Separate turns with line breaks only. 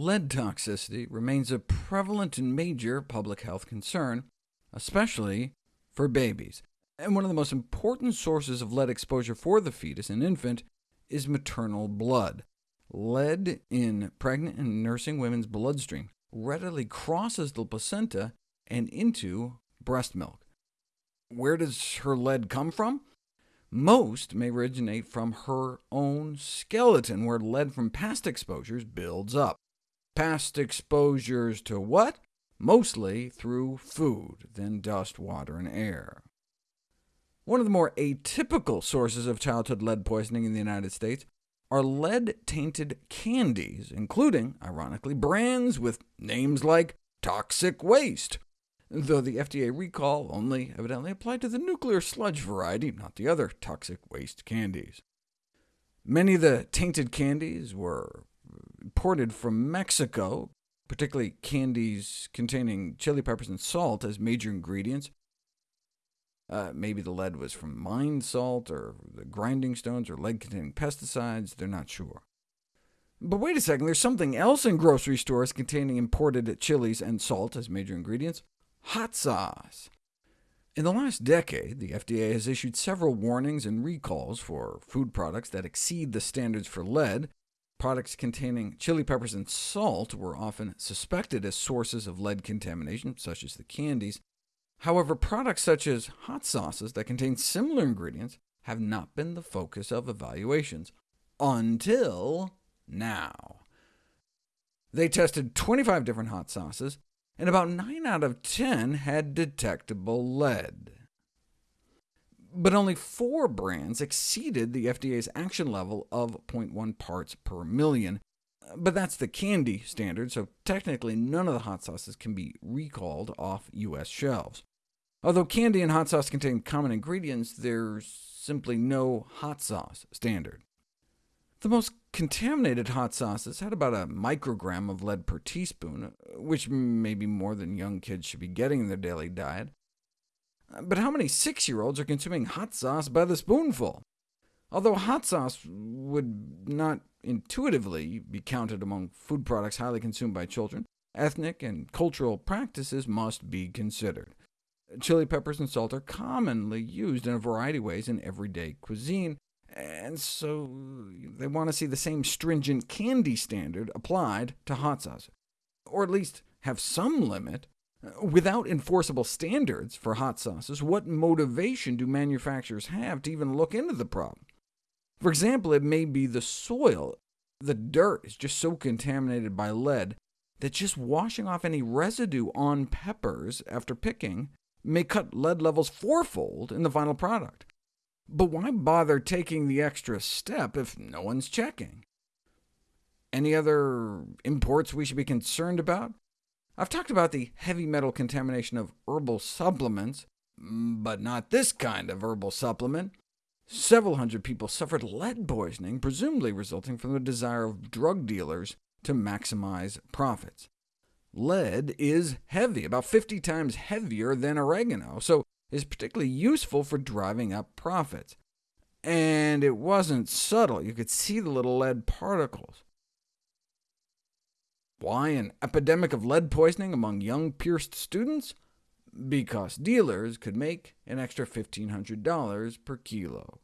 Lead toxicity remains a prevalent and major public health concern, especially for babies. And one of the most important sources of lead exposure for the fetus and infant is maternal blood. Lead in pregnant and nursing women's bloodstream readily crosses the placenta and into breast milk. Where does her lead come from? Most may originate from her own skeleton, where lead from past exposures builds up. Past exposures to what? Mostly through food, then dust, water, and air. One of the more atypical sources of childhood lead poisoning in the United States are lead-tainted candies, including, ironically, brands with names like Toxic Waste, though the FDA recall only evidently applied to the nuclear sludge variety, not the other toxic waste candies. Many of the tainted candies were imported from Mexico, particularly candies containing chili peppers and salt as major ingredients. Uh, maybe the lead was from mine salt, or the grinding stones, or lead-containing pesticides, they're not sure. But wait a second, there's something else in grocery stores containing imported chilies and salt as major ingredients hot sauce. In the last decade, the FDA has issued several warnings and recalls for food products that exceed the standards for lead. Products containing chili peppers and salt were often suspected as sources of lead contamination, such as the candies. However, products such as hot sauces that contain similar ingredients have not been the focus of evaluations, until now. They tested 25 different hot sauces, and about 9 out of 10 had detectable lead. But only four brands exceeded the FDA's action level of 0.1 parts per million. But that's the candy standard, so technically none of the hot sauces can be recalled off U.S. shelves. Although candy and hot sauce contain common ingredients, there's simply no hot sauce standard. The most contaminated hot sauces had about a microgram of lead per teaspoon, which may be more than young kids should be getting in their daily diet. But how many six-year-olds are consuming hot sauce by the spoonful? Although hot sauce would not intuitively be counted among food products highly consumed by children, ethnic and cultural practices must be considered. Chili peppers and salt are commonly used in a variety of ways in everyday cuisine, and so they want to see the same stringent candy standard applied to hot sauce, or at least have some limit. Without enforceable standards for hot sauces, what motivation do manufacturers have to even look into the problem? For example, it may be the soil. The dirt is just so contaminated by lead that just washing off any residue on peppers after picking may cut lead levels fourfold in the final product. But why bother taking the extra step if no one's checking? Any other imports we should be concerned about? I've talked about the heavy metal contamination of herbal supplements, but not this kind of herbal supplement. Several hundred people suffered lead poisoning, presumably resulting from the desire of drug dealers to maximize profits. Lead is heavy, about 50 times heavier than oregano, so is particularly useful for driving up profits. And it wasn't subtle. You could see the little lead particles. Why an epidemic of lead poisoning among young Pierced students? Because dealers could make an extra $1,500 per kilo.